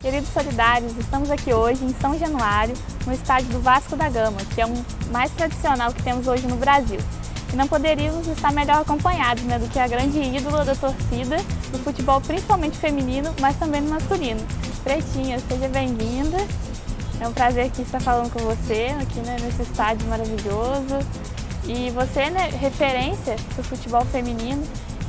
Queridos solidários, estamos aqui hoje em São Januário, no estádio do Vasco da Gama, que é o mais tradicional que temos hoje no Brasil. E não poderíamos estar melhor acompanhados né, do que a grande ídola da torcida do futebol, principalmente feminino, mas também no masculino. Pretinha, seja bem-vinda. É um prazer aqui estar falando com você, aqui né, nesse estádio maravilhoso. E você, né, referência do futebol feminino,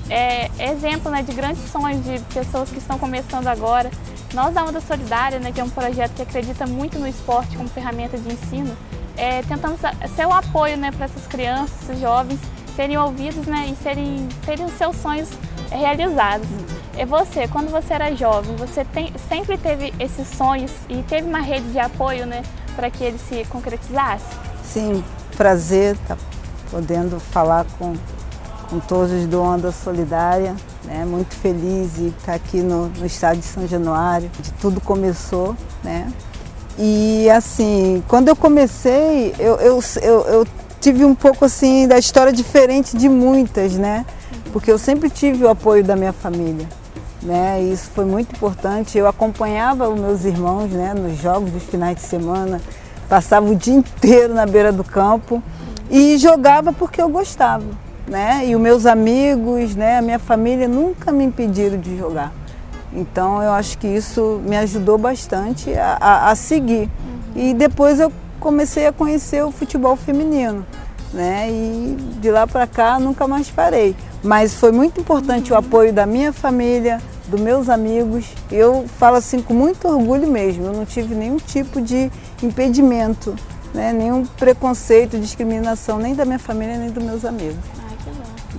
é exemplo né, de grandes sonhos de pessoas que estão começando agora. Nós da Onda Solidária, né, que é um projeto que acredita muito no esporte como ferramenta de ensino, é, tentamos ser o apoio né, para essas crianças, esses jovens, serem ouvidos né, e serem, terem os seus sonhos realizados. E você, quando você era jovem, você tem, sempre teve esses sonhos e teve uma rede de apoio né, para que eles se concretizassem? Sim, prazer estar tá podendo falar com, com todos do Onda Solidária. Né? Muito feliz de estar aqui no, no estádio de São Januário, de tudo começou. Né? E assim, quando eu comecei, eu, eu, eu, eu tive um pouco assim da história diferente de muitas, né? Porque eu sempre tive o apoio da minha família. Né? E isso foi muito importante. Eu acompanhava os meus irmãos né, nos jogos dos finais de semana, passava o dia inteiro na beira do campo e jogava porque eu gostava. Né? E os meus amigos, né, a minha família nunca me impediram de jogar. Então eu acho que isso me ajudou bastante a, a, a seguir. E depois eu comecei a conhecer o futebol feminino. Né? E de lá para cá nunca mais parei. Mas foi muito importante o apoio da minha família, dos meus amigos. Eu falo assim com muito orgulho mesmo. Eu não tive nenhum tipo de impedimento, né? nenhum preconceito, discriminação, nem da minha família, nem dos meus amigos.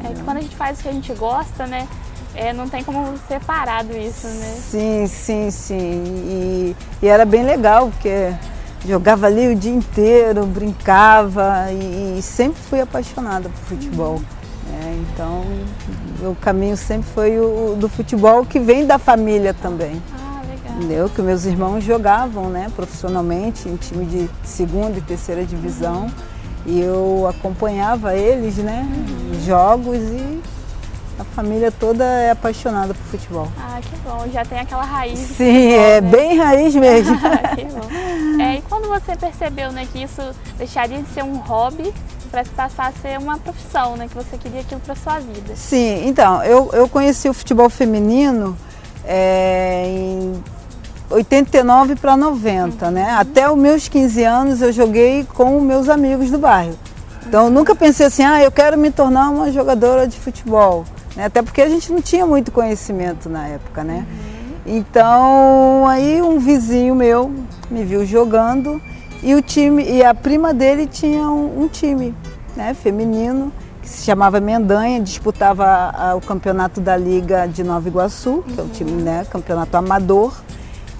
É que quando a gente faz o que a gente gosta, né? É, não tem como separado isso, né? Sim, sim, sim. E, e era bem legal, porque jogava ali o dia inteiro, brincava e, e sempre fui apaixonada por futebol. Uhum. É, então, o caminho sempre foi o do futebol que vem da família também. Ah, legal. Entendeu? Que meus irmãos jogavam né, profissionalmente em time de segunda e terceira divisão. Uhum. E eu acompanhava eles, né, uhum. jogos e a família toda é apaixonada por futebol. Ah, que bom. Já tem aquela raiz. Sim, futebol, é né? bem raiz mesmo. que bom. É, e quando você percebeu né, que isso deixaria de ser um hobby para se passar a ser uma profissão, né? Que você queria aquilo para sua vida. Sim, então, eu, eu conheci o futebol feminino é, em 89 para 90, uhum. né? Até os meus 15 anos eu joguei com meus amigos do bairro. Então eu nunca pensei assim, ah, eu quero me tornar uma jogadora de futebol. Né? Até porque a gente não tinha muito conhecimento na época, né? Uhum. Então aí um vizinho meu me viu jogando e o time, e a prima dele tinha um, um time né, feminino que se chamava Mendanha, disputava a, a, o campeonato da Liga de Nova Iguaçu, uhum. que é o time, né, campeonato amador.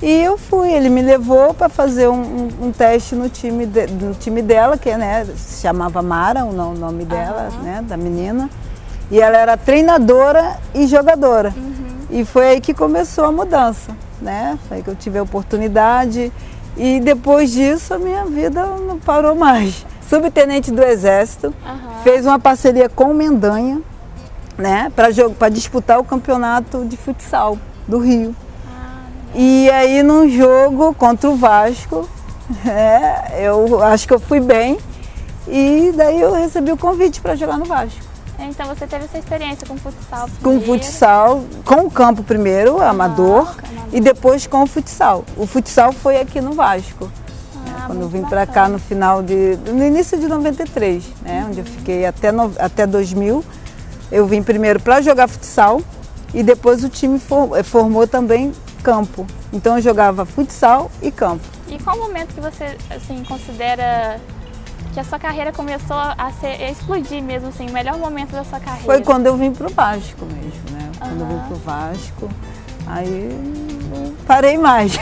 E eu fui, ele me levou para fazer um, um, teste no time, de, no time dela, que né, se chamava Mara, o nome dela, uhum. né, da menina. E ela era treinadora e jogadora. Uhum. E foi aí que começou a mudança, né? Foi aí que eu tive a oportunidade. E depois disso a minha vida não parou mais. Subtenente do Exército, uhum. fez uma parceria com o Mendanha, né, para disputar o campeonato de futsal do Rio. Ah, e aí num jogo contra o Vasco, é, eu acho que eu fui bem e daí eu recebi o convite para jogar no Vasco. Então você teve essa experiência com futsal primeiro. Com futsal, com o campo primeiro, amador, amador, e depois com o futsal. O futsal foi aqui no Vasco. Ah, quando eu vim para cá no final de. no início de 93, né? Uhum. Onde eu fiquei até, no, até 2000. Eu vim primeiro para jogar futsal e depois o time for, eh, formou também campo. Então eu jogava futsal e campo. E qual momento que você assim, considera que a sua carreira começou a, ser, a explodir mesmo, assim, o melhor momento da sua carreira? Foi quando eu vim para o Vasco mesmo, né? Quando uhum. eu vim para o Vasco, aí parei mais.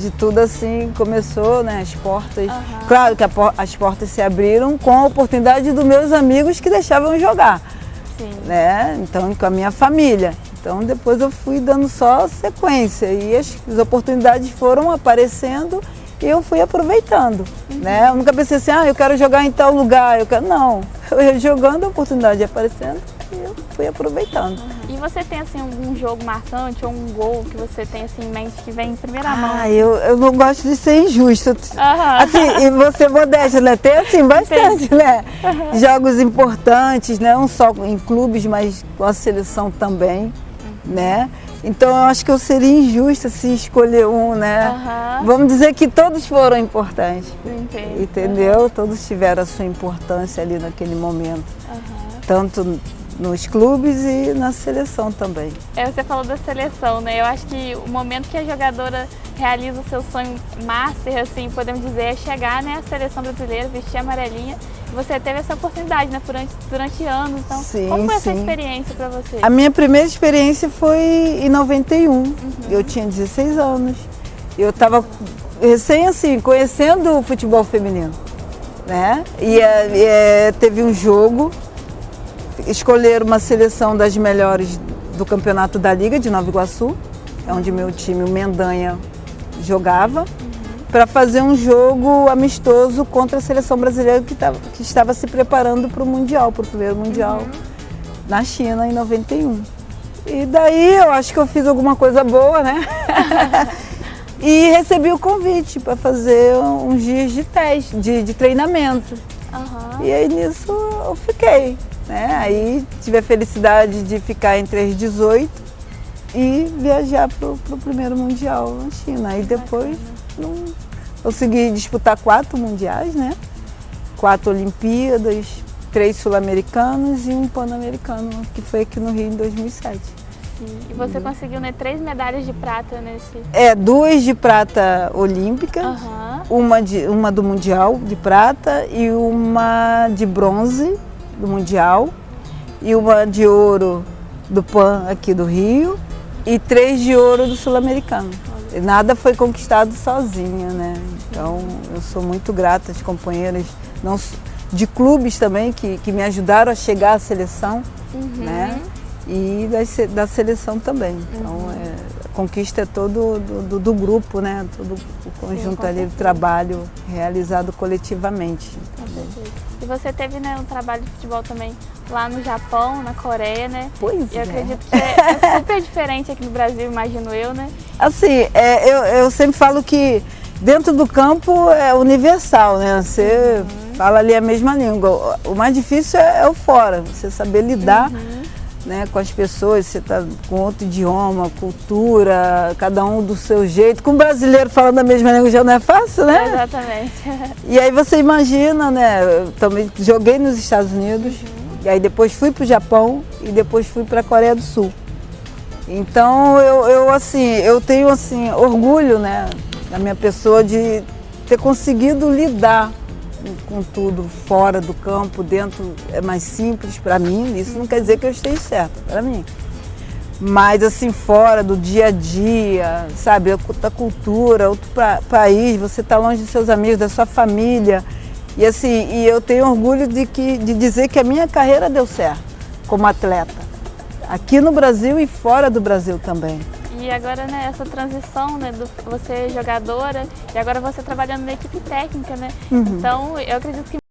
De tudo assim começou, né? As portas. Uhum. Claro que as portas se abriram com a oportunidade dos meus amigos que deixavam jogar. Sim. Né? Então, com a minha família. Então depois eu fui dando só sequência e as, as oportunidades foram aparecendo e eu fui aproveitando. Uhum. Né? Eu nunca pensei assim, ah, eu quero jogar em tal lugar, eu quero. Não, eu jogando, a oportunidade aparecendo e eu fui aproveitando. E você tem assim algum jogo marcante ou um gol que você tem assim em mente que vem em primeira mão? Ah, eu, eu não gosto de ser injusto. Aham. Assim, e você modesta, né? Tem assim bastante, né? Jogos importantes, né? Não só em clubes, mas com a seleção também, né? Então eu acho que eu seria injusta se escolher um, né? Aham. Vamos dizer que todos foram importantes. Entendo. Entendeu? Todos tiveram a sua importância ali naquele momento. Aham. Tanto nos clubes e na seleção também. É, você falou da seleção, né? Eu acho que o momento que a jogadora realiza o seu sonho master, assim, podemos dizer, é chegar né, à seleção brasileira, vestir a amarelinha. Você teve essa oportunidade, né, durante, durante anos. Então, Sim, como foi essa sim. experiência para você? A minha primeira experiência foi em 91. Eu tinha 16 anos. Eu estava recém assim, conhecendo o futebol feminino. Né? E, é, e, é, teve um jogo, escolheram uma seleção das melhores do campeonato da Liga de Nova Iguaçu, é onde meu time, o Mendanha, jogava, para fazer um jogo amistoso contra a seleção brasileira que, tava, que estava se preparando para o Mundial, para o primeiro Mundial na China em 91. E daí eu acho que eu fiz alguma coisa boa, né? e recebi o convite para fazer uns dias de teste, de, de treinamento. Aham. E aí nisso eu fiquei. Né? Aí tive a felicidade de ficar entre as 18 e viajar para o primeiro Mundial na China. Aí depois não, consegui disputar quatro mundiais, né? Quatro Olimpíadas, três sul-americanos e um pan-americano, que foi aqui no Rio em 2007. Sim. E você conseguiu né, três medalhas de prata nesse. É, duas de prata olímpica, Aham. uma, de, uma do Mundial de prata e uma de bronze do Mundial e uma de ouro do PAN aqui do Rio e três de ouro do Sul-Americano. Nada foi conquistado sozinha, né? Então eu sou muito grata às companheiras não, de clubes também que, que me ajudaram a chegar à seleção, Uhum. né? E da, da seleção também. Então é, a conquista é todo do, do- do grupo, né? Todo o conjunto com ali do trabalho realizado coletivamente. Com certeza. E você teve né, um trabalho de futebol também lá no Japão, na Coreia, né? Pois eu é. acredito que é, é super diferente aqui no Brasil, imagino eu, né? Assim, é, eu, eu sempre falo que dentro do campo é universal, né? Você fala ali a mesma língua. O mais difícil é, é o fora, você saber lidar né, com as pessoas, você está com outro idioma, cultura, cada um do seu jeito. Com o brasileiro falando a mesma língua já não é fácil, né? Exatamente. E aí você imagina, né? Eu também joguei nos Estados Unidos, e aí depois fui para o Japão e depois fui para a Coreia do Sul. Então eu, eu assim, eu tenho assim orgulho, né, da minha pessoa de ter conseguido lidar com- tudo fora do campo, dentro é mais simples para mim. Isso não quer dizer que eu esteja certa para mim. Mas assim, fora do dia a dia, sabe, outra cultura, outro pa- país, você está longe dos seus amigos, da sua família. E assim, e eu tenho orgulho de, que, de dizer que a minha carreira deu certo como atleta. Aqui no Brasil e fora do Brasil também. E agora, né, essa transição, né, do você jogadora e agora você trabalhando na equipe técnica, né? Então, eu acredito que